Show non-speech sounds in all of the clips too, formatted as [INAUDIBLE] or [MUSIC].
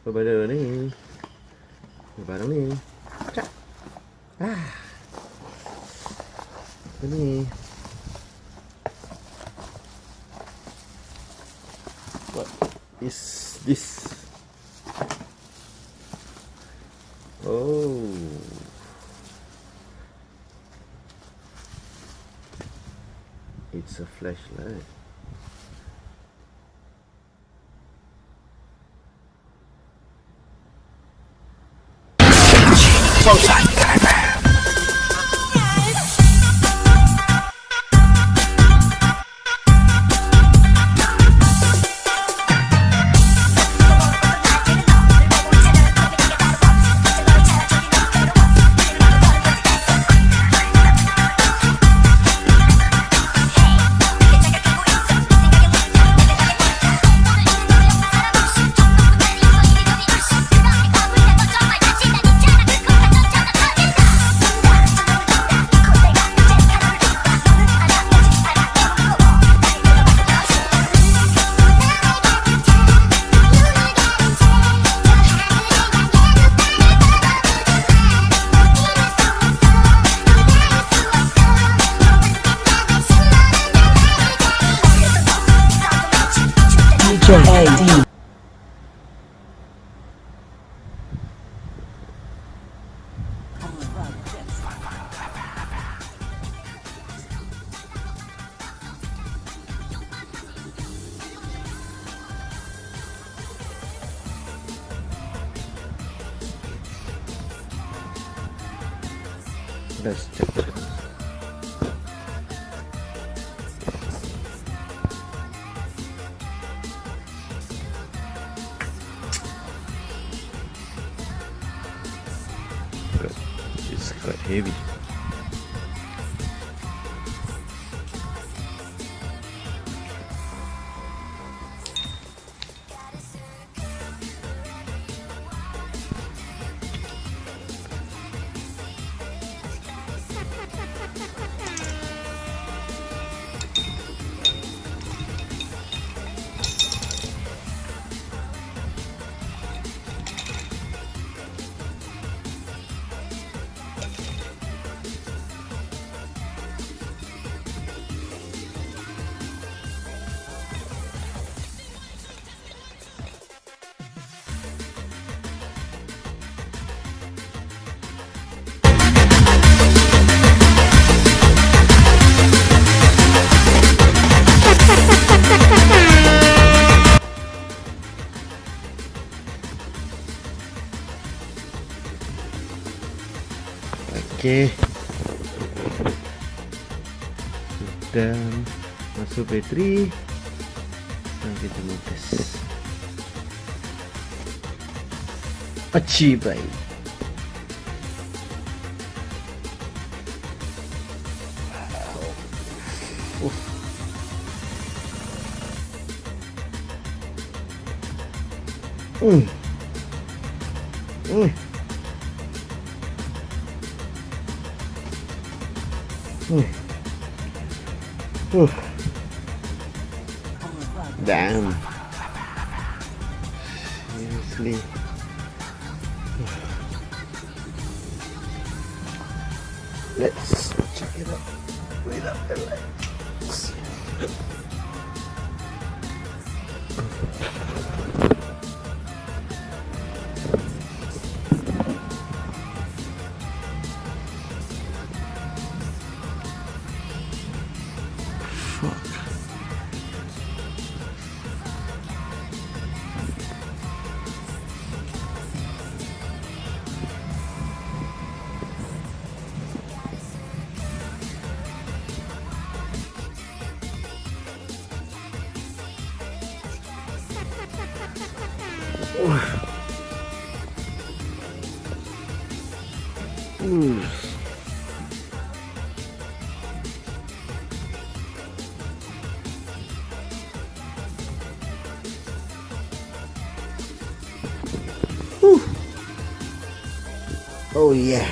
Spider ni. Barang ni. Cak. Ah. Apa ni? What is this? Oh. It's a flashlight. AD. Let's check it It's Aqui. Dan. Masuk Petri. Nanti dulu guys. Aci baik. Wow. Let's check it out without the lights. Fuck. Ooh. Oh yeah.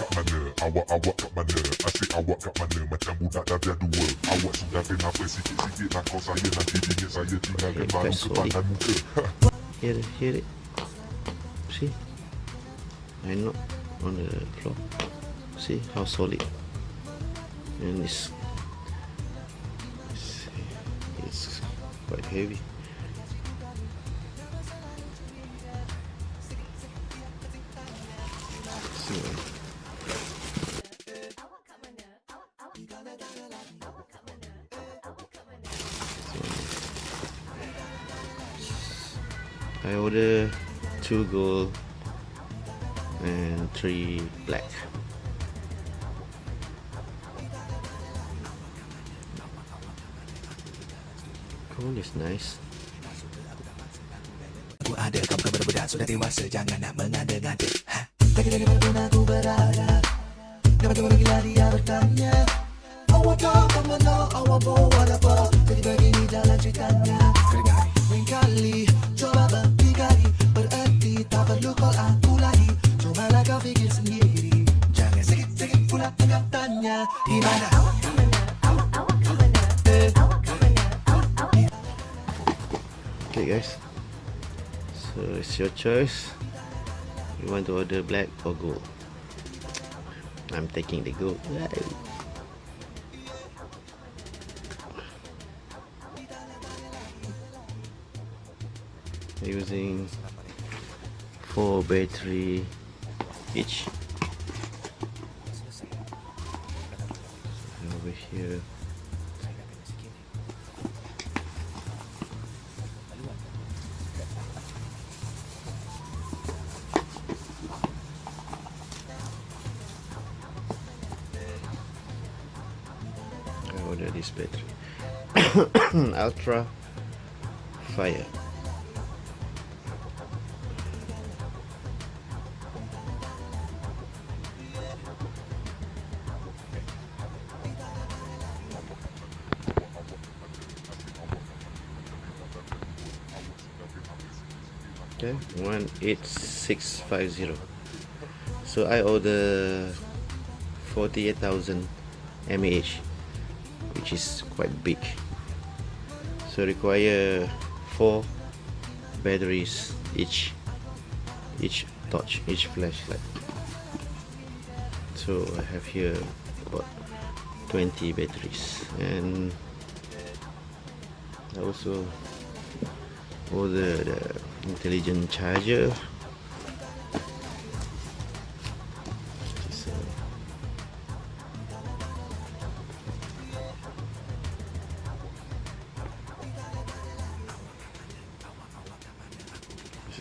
Kat mana Asyik awak kat mana Macam budak dah dua Awak sudah kenapa sikit-sikit Nak kau saya Nanti bingit saya tinggalkan baru kepadan muka Hear it, hear it. See? I not on the floor. See how solid. And it's, it's, it's quite heavy. I order two gold and three black. Gold is nice. Aku ada kau bukan budak Sudah dewasa Jangan nak mengada-ngada ha? Tak kira mana pun aku berada Dapat tengok gila dia bertanya Awak tak mana Awak buat apa Jadi begini jalan ceritanya Kedengar your choice. You want to order black or gold? I'm taking the gold. Using four battery each. This. [COUGHS] Ultra Fire. Okay, one eight six five zero. So I order forty eight thousand mAh, which is quite big. So require four batteries each, each torch, each flashlight. So I have here about twenty batteries, and also order the intelligent charger.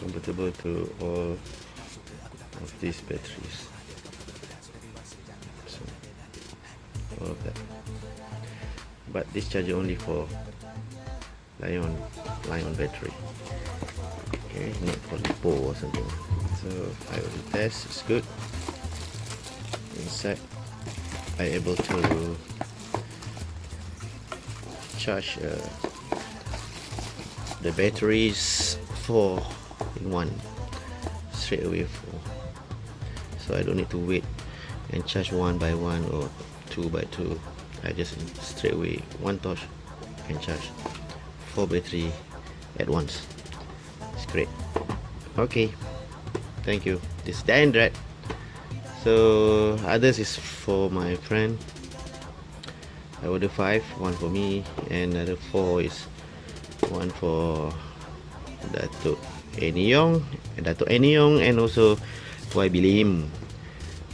Compatible to all of these batteries. So, all of that. But this charger only for Lion Lion battery. Okay, not for Lipo or something. So I will test. It's good. Inside, I able to charge uh, the batteries four one straight away four. So I don't need to wait and charge one by one or two by two. I just straight away one torch and charge four battery at once. It's great. Okay. Thank you. This is Dan Dread so others is for my friend. I order five one for me and another four is one for that Datuk Eniong Datuk Eniong and also YB Lim.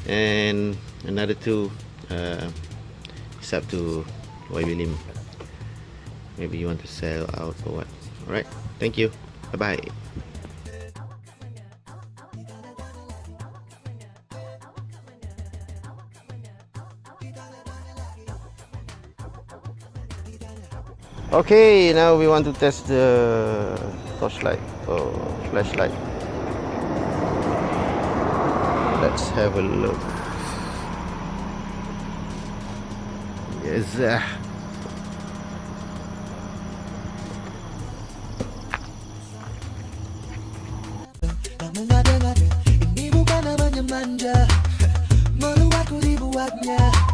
And another two uh, it's up to YB Lim. Maybe you want to sell out or what. Alright thank you. Bye bye okay now we want to test the torchlight or flashlight let's have a look yes Yeah.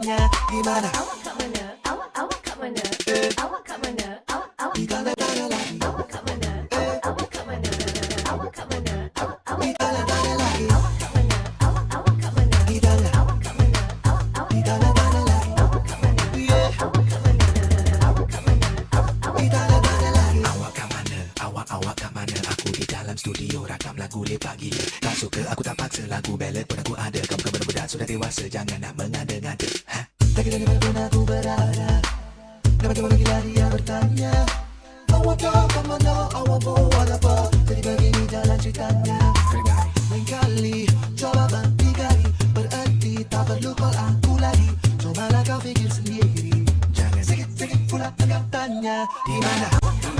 Gimana? Bagaimana gila dia bertanya. Awak tak apa mana awak buat apa Jadi begini jalan ceritanya. Lain kali, coba berhenti kali Berhenti, tak perlu call aku lagi. Cobalah kau fikir sendiri. Jangan sikit-sikit pula tengah tanya Di mana?